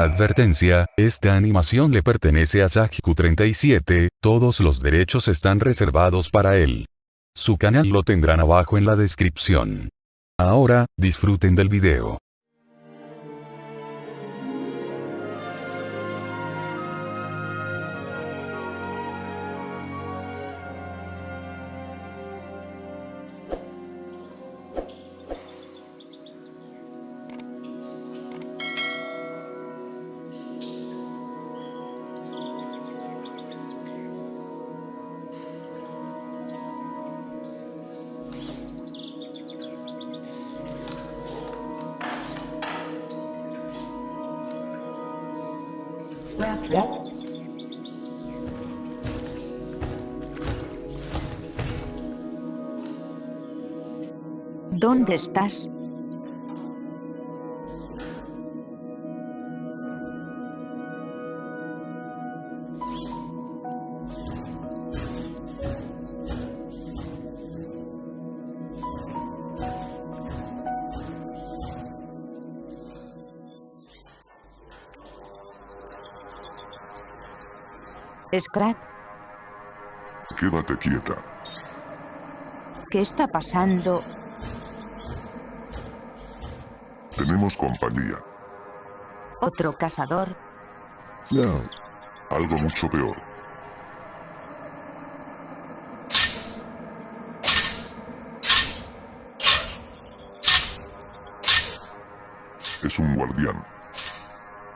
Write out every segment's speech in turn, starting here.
Advertencia, esta animación le pertenece a Sajiku37, todos los derechos están reservados para él. Su canal lo tendrán abajo en la descripción. Ahora, disfruten del video. ¿Dónde estás? Scrat, Quédate quieta. ¿qué está pasando? Tenemos compañía. ¿Otro cazador? No. Algo mucho peor. Es un guardián.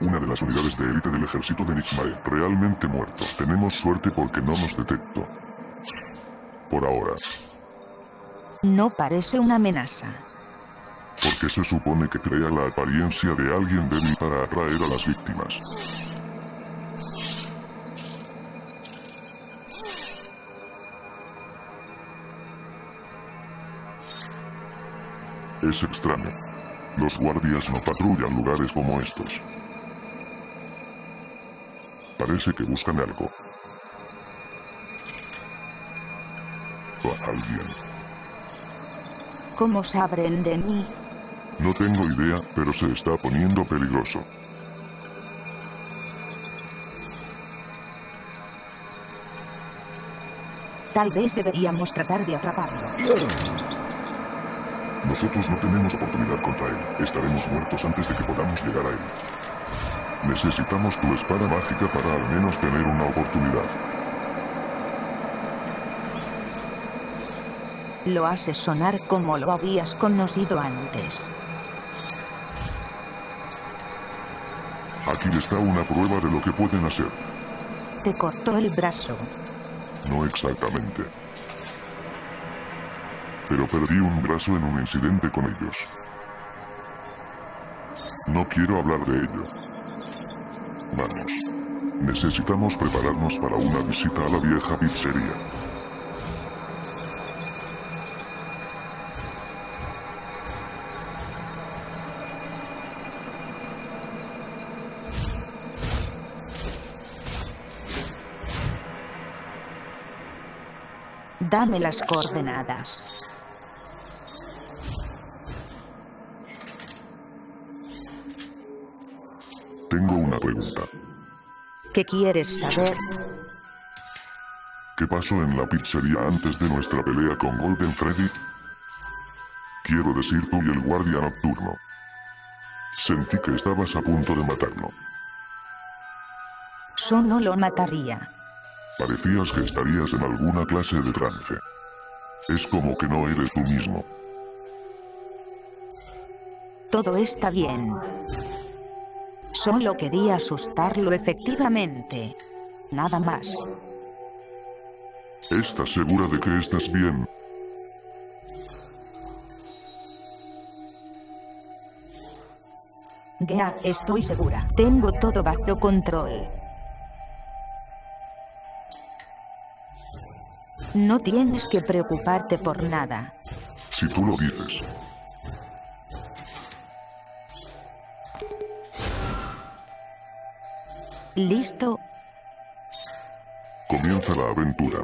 Una de las unidades de élite del ejército de Nixmae. Realmente muerto. Tenemos suerte porque no nos detectó. Por ahora. No parece una amenaza. Porque se supone que crea la apariencia de alguien débil para atraer a las víctimas. Es extraño. Los guardias no patrullan lugares como estos. Parece que buscan algo. O a alguien. ¿Cómo saben de mí? No tengo idea, pero se está poniendo peligroso. Tal vez deberíamos tratar de atraparlo. Nosotros no tenemos oportunidad contra él. Estaremos muertos antes de que podamos llegar a él. Necesitamos tu espada mágica para al menos tener una oportunidad. Lo haces sonar como lo habías conocido antes. Aquí está una prueba de lo que pueden hacer. Te cortó el brazo. No exactamente. Pero perdí un brazo en un incidente con ellos. No quiero hablar de ello. Vamos. Necesitamos prepararnos para una visita a la vieja pizzería. Dame las coordenadas. ¿Qué quieres saber? ¿Qué pasó en la pizzería antes de nuestra pelea con Golden Freddy? Quiero decir tú y el guardia nocturno. Sentí que estabas a punto de matarlo. Yo no lo mataría. Parecías que estarías en alguna clase de trance. Es como que no eres tú mismo. Todo está bien. Solo quería asustarlo efectivamente. Nada más. ¿Estás segura de que estás bien? Ya, estoy segura. Tengo todo bajo control. No tienes que preocuparte por nada. Si tú lo dices. ¿Listo? Comienza la aventura.